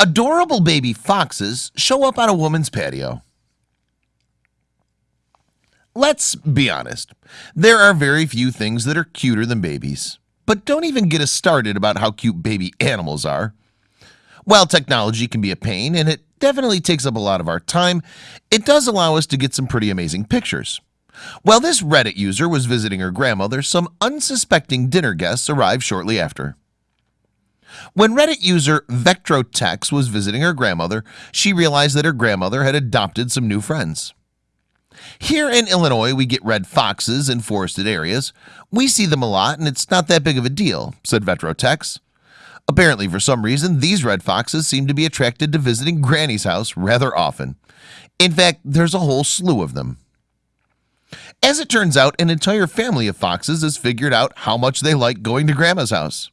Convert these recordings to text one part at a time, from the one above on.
Adorable baby foxes show up on a woman's patio. Let's be honest. There are very few things that are cuter than babies. But don't even get us started about how cute baby animals are. While technology can be a pain and it definitely takes up a lot of our time, it does allow us to get some pretty amazing pictures. While this Reddit user was visiting her grandmother, some unsuspecting dinner guests arrived shortly after. When Reddit user Vectrotex was visiting her grandmother, she realized that her grandmother had adopted some new friends. Here in Illinois, we get red foxes in forested areas. We see them a lot and it's not that big of a deal, said Vetrotex. Apparently, for some reason, these red foxes seem to be attracted to visiting Granny's house rather often. In fact, there's a whole slew of them. As it turns out, an entire family of foxes has figured out how much they like going to Grandma's house.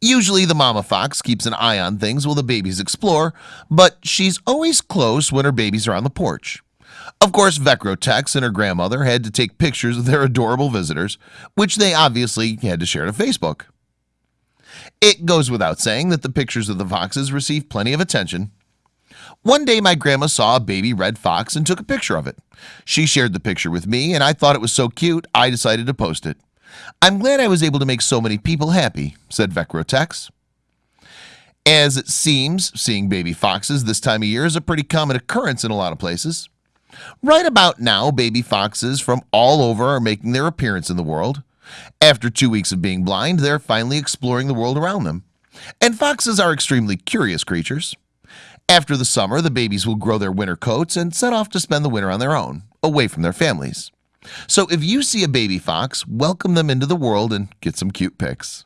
Usually the mama fox keeps an eye on things while the babies explore, but she's always close when her babies are on the porch. Of course, Vecrotex and her grandmother had to take pictures of their adorable visitors, which they obviously had to share to Facebook. It goes without saying that the pictures of the foxes received plenty of attention. One day my grandma saw a baby red fox and took a picture of it. She shared the picture with me and I thought it was so cute I decided to post it. I'm glad I was able to make so many people happy, said Vecrotex. As it seems, seeing baby foxes this time of year is a pretty common occurrence in a lot of places. Right about now, baby foxes from all over are making their appearance in the world. After two weeks of being blind, they're finally exploring the world around them. And foxes are extremely curious creatures. After the summer, the babies will grow their winter coats and set off to spend the winter on their own, away from their families. So if you see a baby fox, welcome them into the world and get some cute pics.